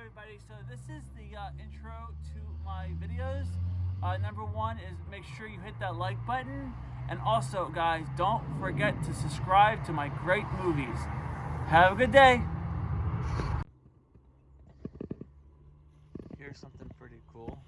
everybody. So this is the uh, intro to my videos. Uh, number one is make sure you hit that like button. And also, guys, don't forget to subscribe to my great movies. Have a good day. Here's something pretty cool.